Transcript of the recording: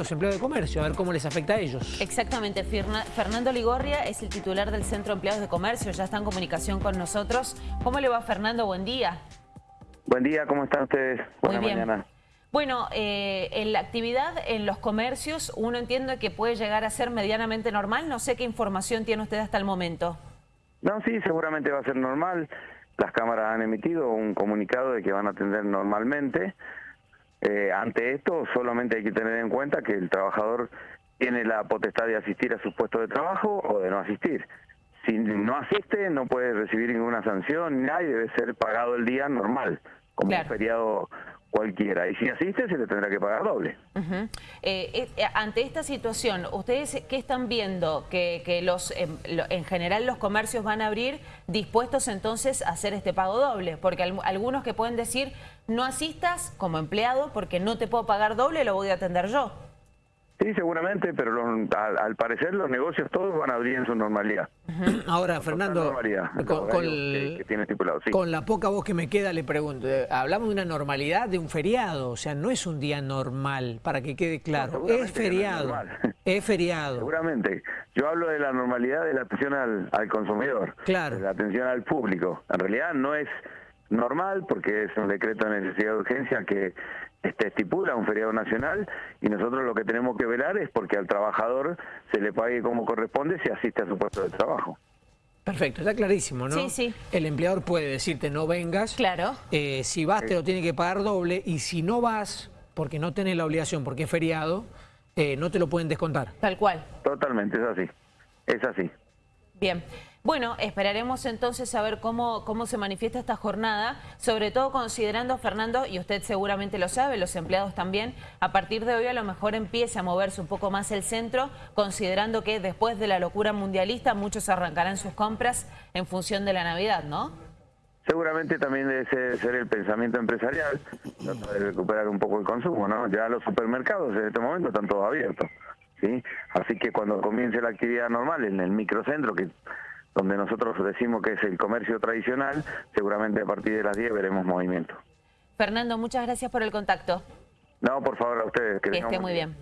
los empleados de comercio, a ver cómo les afecta a ellos. Exactamente, Fernando Ligorria es el titular del Centro de Empleados de Comercio, ya está en comunicación con nosotros. ¿Cómo le va Fernando? Buen día. Buen día, ¿cómo están ustedes? Buena mañana. Bueno, eh, en la actividad en los comercios uno entiende que puede llegar a ser medianamente normal. No sé qué información tiene usted hasta el momento. No, sí, seguramente va a ser normal. Las cámaras han emitido un comunicado de que van a atender normalmente. Eh, ante esto solamente hay que tener en cuenta que el trabajador tiene la potestad de asistir a su puesto de trabajo o de no asistir. Si no asiste no puede recibir ninguna sanción, nadie debe ser pagado el día normal, como un feriado cualquiera. Y si asiste se le tendrá que pagar doble. Eh, eh, ante esta situación, ¿ustedes qué están viendo? Que, que los em, en general los comercios van a abrir dispuestos entonces a hacer este pago doble. Porque algunos que pueden decir, no asistas como empleado porque no te puedo pagar doble, lo voy a atender yo. Sí, seguramente, pero al, parecer los negocios todos van a abrir en su normalidad. Ahora, Fernando, con, la poca voz que me queda le pregunto, eh, hablamos de una normalidad de un feriado, o sea, no es un día normal, para que quede claro, es feriado, es, feriado. Seguramente, yo hablo de la normalidad de la atención al, al consumidor, claro. de la atención al público. En realidad no es normal porque es un decreto de necesidad de urgencia que este, estipula un feriado nacional y nosotros lo que tenemos que velar es porque al trabajador se le pague como corresponde si asiste a su puesto de trabajo. Perfecto, está clarísimo, ¿no? Sí, sí. El empleador puede decirte no vengas. Claro. Eh, si vas te lo tiene que pagar doble y si no vas, porque no tenés la obligación, porque es feriado, eh, no te lo pueden descontar. Tal cual. Totalmente, es así. Es así. Bien. Bueno, esperaremos entonces a ver cómo, cómo se manifiesta esta jornada, sobre todo considerando, Fernando, y usted seguramente lo sabe, los empleados también, a partir de hoy a lo mejor empieza a moverse un poco más el centro, considerando que después de la locura mundialista muchos arrancarán sus compras en función de la Navidad, ¿no? Seguramente también debe ser, el pensamiento empresarial, de recuperar un poco el consumo, ¿no? Ya los supermercados en este momento están todos abiertos, ¿sí? Así que cuando comience la actividad normal en el microcentro, que donde nosotros decimos que es el comercio tradicional, seguramente a partir de las 10 veremos movimiento. Fernando, muchas gracias por el contacto. No, por favor, a ustedes. Que, esté muy bien.